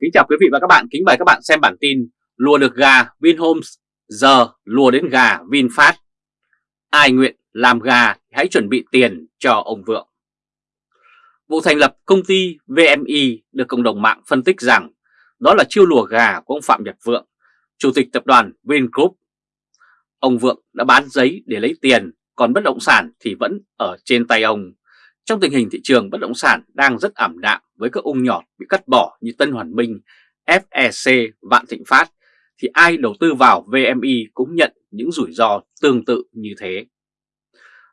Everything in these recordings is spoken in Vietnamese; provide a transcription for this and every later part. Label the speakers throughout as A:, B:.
A: Kính chào quý vị và các bạn, kính mời các bạn xem bản tin Lùa được gà Vinhomes, giờ lùa đến gà VinFast. Ai nguyện làm gà hãy chuẩn bị tiền cho ông Vượng. Vụ thành lập công ty VMI được cộng đồng mạng phân tích rằng đó là chiêu lùa gà của ông Phạm Nhật Vượng, chủ tịch tập đoàn Vingroup. Ông Vượng đã bán giấy để lấy tiền, còn bất động sản thì vẫn ở trên tay ông. Trong tình hình thị trường bất động sản đang rất ảm đạm với các ung nhọt bị cắt bỏ như Tân Hoàn Minh, FEC, Vạn Thịnh Phát, thì ai đầu tư vào VMI cũng nhận những rủi ro tương tự như thế.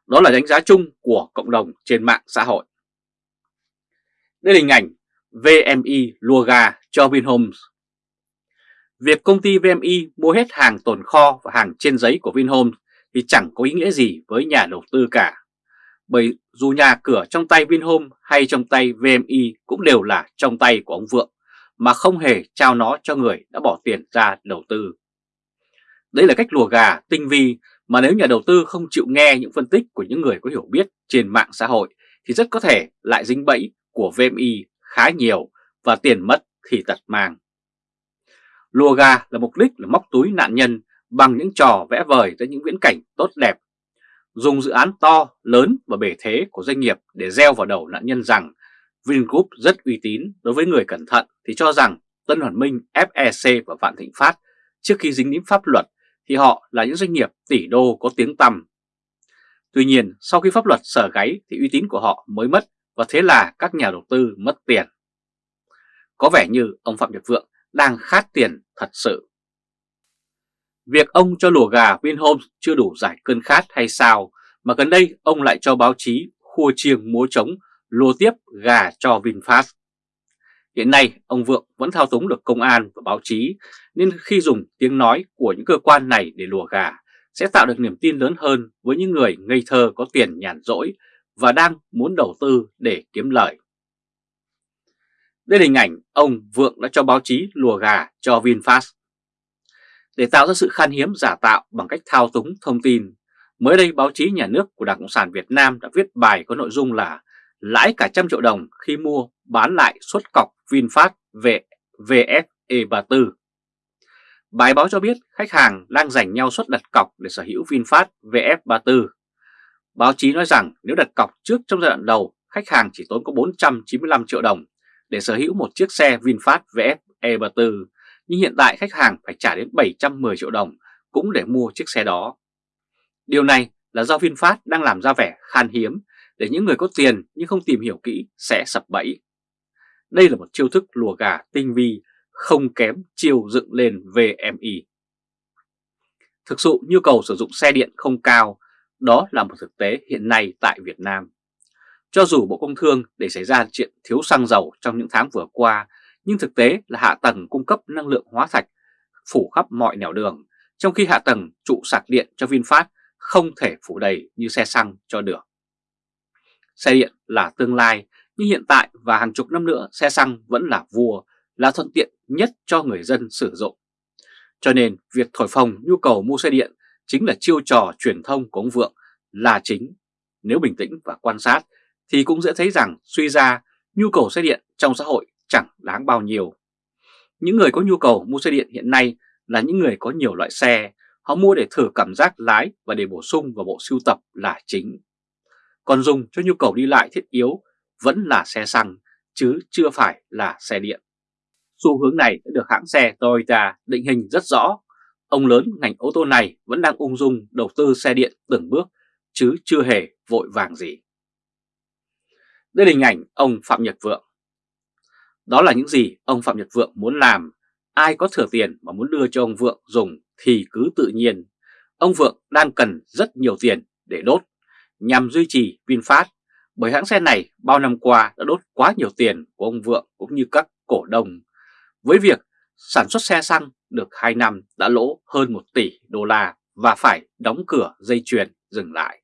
A: Đó là đánh giá chung của cộng đồng trên mạng xã hội. Đây là hình ảnh VMI lùa gà cho Vinhomes. Việc công ty VMI mua hết hàng tồn kho và hàng trên giấy của Vinhomes thì chẳng có ý nghĩa gì với nhà đầu tư cả bởi dù nhà cửa trong tay Vinhome hay trong tay VMI cũng đều là trong tay của ông Vượng, mà không hề trao nó cho người đã bỏ tiền ra đầu tư. Đấy là cách lùa gà tinh vi mà nếu nhà đầu tư không chịu nghe những phân tích của những người có hiểu biết trên mạng xã hội thì rất có thể lại dính bẫy của VMI khá nhiều và tiền mất thì tật mang. Lùa gà là mục đích là móc túi nạn nhân bằng những trò vẽ vời ra những viễn cảnh tốt đẹp dùng dự án to, lớn và bể thế của doanh nghiệp để gieo vào đầu nạn nhân rằng Vingroup rất uy tín đối với người cẩn thận thì cho rằng Tân Hoàn Minh, FEC và Vạn Thịnh Phát trước khi dính đến pháp luật thì họ là những doanh nghiệp tỷ đô có tiếng tăm. Tuy nhiên sau khi pháp luật sở gáy thì uy tín của họ mới mất và thế là các nhà đầu tư mất tiền. Có vẻ như ông Phạm Nhật Vượng đang khát tiền thật sự. Việc ông cho lùa gà Vinhomes chưa đủ giải cơn khát hay sao mà gần đây, ông lại cho báo chí khua chiêng múa trống lùa tiếp gà cho VinFast. Hiện nay, ông Vượng vẫn thao túng được công an và báo chí, nên khi dùng tiếng nói của những cơ quan này để lùa gà, sẽ tạo được niềm tin lớn hơn với những người ngây thơ có tiền nhàn rỗi và đang muốn đầu tư để kiếm lời. Đây là hình ảnh ông Vượng đã cho báo chí lùa gà cho VinFast. Để tạo ra sự khan hiếm giả tạo bằng cách thao túng thông tin, mới đây báo chí nhà nước của Đảng Cộng sản Việt Nam đã viết bài có nội dung là lãi cả trăm triệu đồng khi mua bán lại suất cọc VinFast về VFE34. Bài báo cho biết khách hàng đang giành nhau suất đặt cọc để sở hữu VinFast VF34. Báo chí nói rằng nếu đặt cọc trước trong giai đoạn đầu, khách hàng chỉ tốn có 495 triệu đồng để sở hữu một chiếc xe VinFast VF E34 nhưng hiện tại khách hàng phải trả đến 710 triệu đồng cũng để mua chiếc xe đó. Điều này là do VinFast đang làm ra vẻ khan hiếm để những người có tiền nhưng không tìm hiểu kỹ sẽ sập bẫy. Đây là một chiêu thức lùa gà tinh vi không kém chiêu dựng lên VMI. Thực sự nhu cầu sử dụng xe điện không cao, đó là một thực tế hiện nay tại Việt Nam. Cho dù Bộ Công Thương để xảy ra chuyện thiếu xăng dầu trong những tháng vừa qua nhưng thực tế là hạ tầng cung cấp năng lượng hóa thạch phủ khắp mọi nẻo đường, trong khi hạ tầng trụ sạc điện cho VinFast không thể phủ đầy như xe xăng cho được. Xe điện là tương lai, nhưng hiện tại và hàng chục năm nữa xe xăng vẫn là vua, là thuận tiện nhất cho người dân sử dụng. Cho nên việc thổi phồng nhu cầu mua xe điện chính là chiêu trò truyền thông của ông Vượng là chính. Nếu bình tĩnh và quan sát thì cũng dễ thấy rằng suy ra nhu cầu xe điện trong xã hội chẳng đáng bao nhiêu. Những người có nhu cầu mua xe điện hiện nay là những người có nhiều loại xe, họ mua để thử cảm giác lái và để bổ sung vào bộ sưu tập là chính. Còn dùng cho nhu cầu đi lại thiết yếu vẫn là xe xăng, chứ chưa phải là xe điện. Xu hướng này đã được hãng xe Toyota định hình rất rõ. Ông lớn ngành ô tô này vẫn đang ung dung đầu tư xe điện từng bước, chứ chưa hề vội vàng gì. Đây là hình ảnh ông Phạm Nhật Vượng. Đó là những gì ông Phạm Nhật Vượng muốn làm. Ai có thừa tiền mà muốn đưa cho ông Vượng dùng thì cứ tự nhiên. Ông Vượng đang cần rất nhiều tiền để đốt nhằm duy trì VinFast bởi hãng xe này bao năm qua đã đốt quá nhiều tiền của ông Vượng cũng như các cổ đông. Với việc sản xuất xe xăng được 2 năm đã lỗ hơn 1 tỷ đô la và phải đóng cửa dây chuyền dừng lại.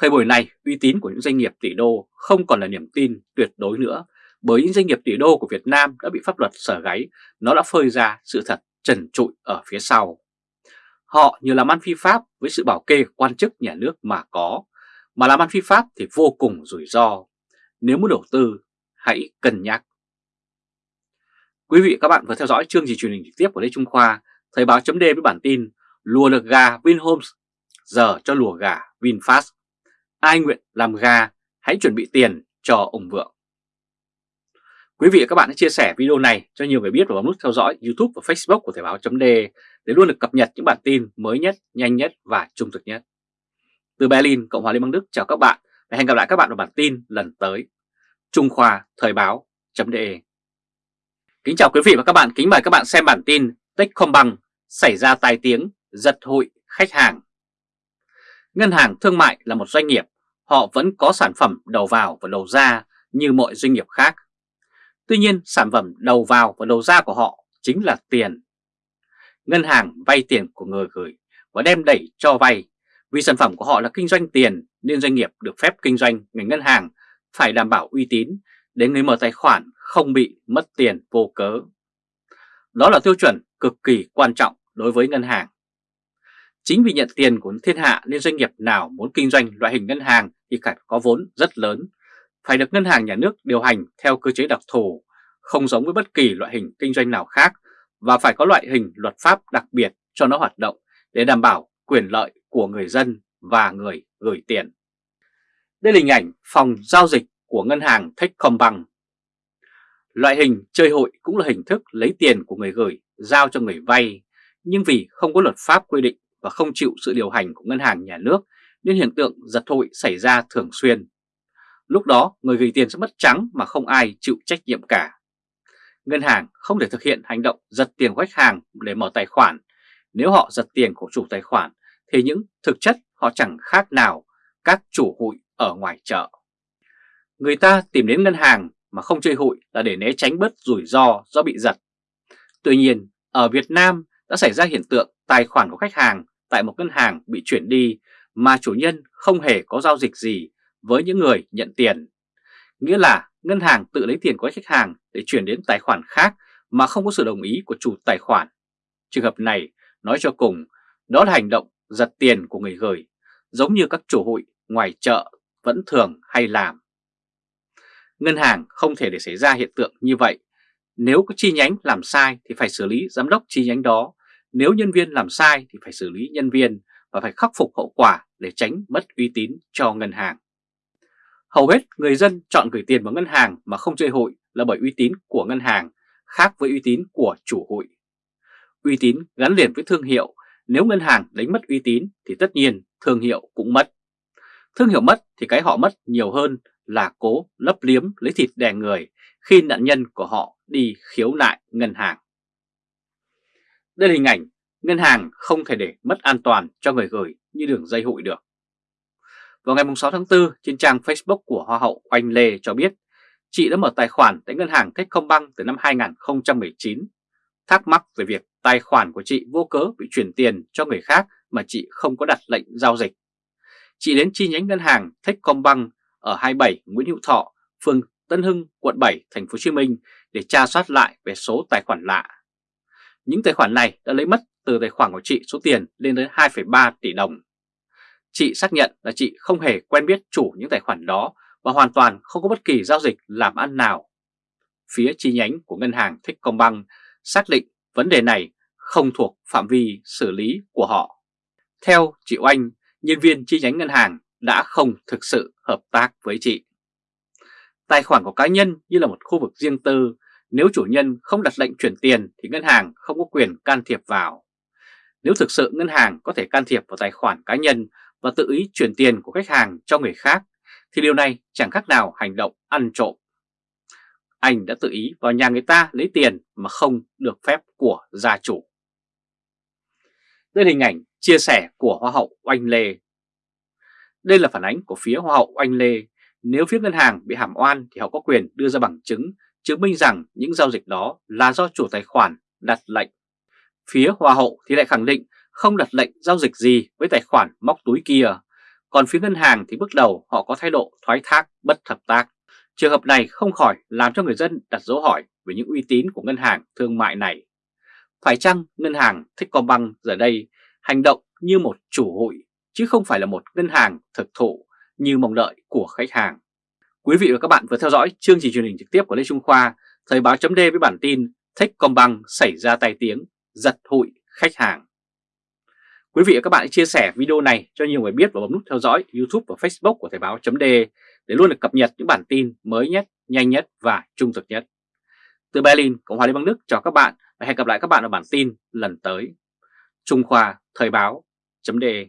A: Thời buổi này, uy tín của những doanh nghiệp tỷ đô không còn là niềm tin tuyệt đối nữa bởi những doanh nghiệp tỷ đô của Việt Nam đã bị pháp luật sở gáy, nó đã phơi ra sự thật trần trụi ở phía sau. Họ như làm ăn phi pháp với sự bảo kê quan chức nhà nước mà có, mà làm ăn phi pháp thì vô cùng rủi ro. Nếu muốn đầu tư, hãy cân nhắc. Quý vị các bạn vừa theo dõi chương trình truyền hình trực tiếp của Lê Trung Khoa, Thời báo chấm với bản tin Lùa được gà Vinhomes, giờ cho lùa gà VinFast. Ai nguyện làm gà, hãy chuẩn bị tiền cho ông Vượng. Quý vị và các bạn hãy chia sẻ video này cho nhiều người biết và bấm nút theo dõi YouTube và Facebook của Thời báo chấm để luôn được cập nhật những bản tin mới nhất, nhanh nhất và trung thực nhất. Từ Berlin, Cộng hòa Liên bang Đức chào các bạn và hẹn gặp lại các bạn ở bản tin lần tới. Trung Khoa Thời báo .de Kính chào quý vị và các bạn, kính mời các bạn xem bản tin Techcombank xảy ra tai tiếng giật hội khách hàng. Ngân hàng thương mại là một doanh nghiệp, họ vẫn có sản phẩm đầu vào và đầu ra như mọi doanh nghiệp khác. Tuy nhiên sản phẩm đầu vào và đầu ra của họ chính là tiền. Ngân hàng vay tiền của người gửi và đem đẩy cho vay. Vì sản phẩm của họ là kinh doanh tiền nên doanh nghiệp được phép kinh doanh ngành ngân hàng phải đảm bảo uy tín để người mở tài khoản không bị mất tiền vô cớ. Đó là tiêu chuẩn cực kỳ quan trọng đối với ngân hàng. Chính vì nhận tiền của thiên hạ nên doanh nghiệp nào muốn kinh doanh loại hình ngân hàng thì phải có vốn rất lớn, phải được ngân hàng nhà nước điều hành theo cơ chế đặc thù, không giống với bất kỳ loại hình kinh doanh nào khác và phải có loại hình luật pháp đặc biệt cho nó hoạt động để đảm bảo quyền lợi của người dân và người gửi tiền. Đây là hình ảnh phòng giao dịch của ngân hàng Techcombank. Loại hình chơi hội cũng là hình thức lấy tiền của người gửi giao cho người vay, nhưng vì không có luật pháp quy định và không chịu sự điều hành của ngân hàng nhà nước nên hiện tượng giật hội xảy ra thường xuyên. Lúc đó người gửi tiền sẽ mất trắng mà không ai chịu trách nhiệm cả. Ngân hàng không thể thực hiện hành động giật tiền của khách hàng để mở tài khoản. Nếu họ giật tiền của chủ tài khoản thì những thực chất họ chẳng khác nào các chủ hụi ở ngoài chợ. Người ta tìm đến ngân hàng mà không chơi hụi là để né tránh bớt rủi ro do bị giật. Tuy nhiên, ở Việt Nam đã xảy ra hiện tượng tài khoản của khách hàng tại một ngân hàng bị chuyển đi mà chủ nhân không hề có giao dịch gì với những người nhận tiền. Nghĩa là ngân hàng tự lấy tiền của khách hàng để chuyển đến tài khoản khác mà không có sự đồng ý của chủ tài khoản. Trường hợp này, nói cho cùng, đó là hành động giật tiền của người gửi, giống như các chủ hụi ngoài chợ vẫn thường hay làm. Ngân hàng không thể để xảy ra hiện tượng như vậy. Nếu có chi nhánh làm sai thì phải xử lý giám đốc chi nhánh đó. Nếu nhân viên làm sai thì phải xử lý nhân viên và phải khắc phục hậu quả để tránh mất uy tín cho ngân hàng. Hầu hết người dân chọn gửi tiền vào ngân hàng mà không chơi hụi là bởi uy tín của ngân hàng khác với uy tín của chủ hụi. Uy tín gắn liền với thương hiệu, nếu ngân hàng đánh mất uy tín thì tất nhiên thương hiệu cũng mất. Thương hiệu mất thì cái họ mất nhiều hơn là cố lấp liếm lấy thịt đè người khi nạn nhân của họ đi khiếu nại ngân hàng. Đây là hình ảnh ngân hàng không thể để mất an toàn cho người gửi như đường dây hụi được. Vào ngày 6 tháng 4, trên trang Facebook của Hoa hậu Oanh Lê cho biết chị đã mở tài khoản tại ngân hàng Techcombank từ năm 2019. Thắc mắc về việc tài khoản của chị vô cớ bị chuyển tiền cho người khác mà chị không có đặt lệnh giao dịch. Chị đến chi nhánh ngân hàng Techcombank ở 27 Nguyễn Hữu Thọ, phường Tân Hưng, quận 7, thành phố Hồ Chí Minh để tra soát lại về số tài khoản lạ. Những tài khoản này đã lấy mất từ tài khoản của chị số tiền lên đến 2,3 tỷ đồng. Chị xác nhận là chị không hề quen biết chủ những tài khoản đó và hoàn toàn không có bất kỳ giao dịch làm ăn nào. Phía chi nhánh của ngân hàng Techcombank xác định vấn đề này không thuộc phạm vi xử lý của họ. Theo chị Oanh, nhân viên chi nhánh ngân hàng đã không thực sự hợp tác với chị. Tài khoản của cá nhân như là một khu vực riêng tư, nếu chủ nhân không đặt lệnh chuyển tiền thì ngân hàng không có quyền can thiệp vào. Nếu thực sự ngân hàng có thể can thiệp vào tài khoản cá nhân và tự ý chuyển tiền của khách hàng cho người khác, thì điều này chẳng khác nào hành động ăn trộm. Anh đã tự ý vào nhà người ta lấy tiền mà không được phép của gia chủ. Đây là hình ảnh chia sẻ của Hoa hậu Oanh Lê đây là phản ánh của phía Hoa hậu Oanh Lê. Nếu phía ngân hàng bị hàm oan thì họ có quyền đưa ra bằng chứng chứng minh rằng những giao dịch đó là do chủ tài khoản đặt lệnh. Phía Hoa hậu thì lại khẳng định không đặt lệnh giao dịch gì với tài khoản móc túi kia. Còn phía ngân hàng thì bước đầu họ có thái độ thoái thác bất hợp tác. Trường hợp này không khỏi làm cho người dân đặt dấu hỏi về những uy tín của ngân hàng thương mại này. Phải chăng ngân hàng Techcombank giờ đây hành động như một chủ hụi chứ không phải là một ngân hàng thực thụ như mong đợi của khách hàng. Quý vị và các bạn vừa theo dõi chương trình truyền hình trực tiếp của Lê Trung Khoa, Thời báo chấm với bản tin Techcombank xảy ra tai tiếng, giật hụi khách hàng. Quý vị và các bạn hãy chia sẻ video này cho nhiều người biết và bấm nút theo dõi YouTube và Facebook của Thời báo .de để luôn được cập nhật những bản tin mới nhất, nhanh nhất và trung thực nhất. Từ Berlin, Cộng hòa Liên bang Đức chào các bạn và hẹn gặp lại các bạn ở bản tin lần tới. Trung Khoa Thời báo .de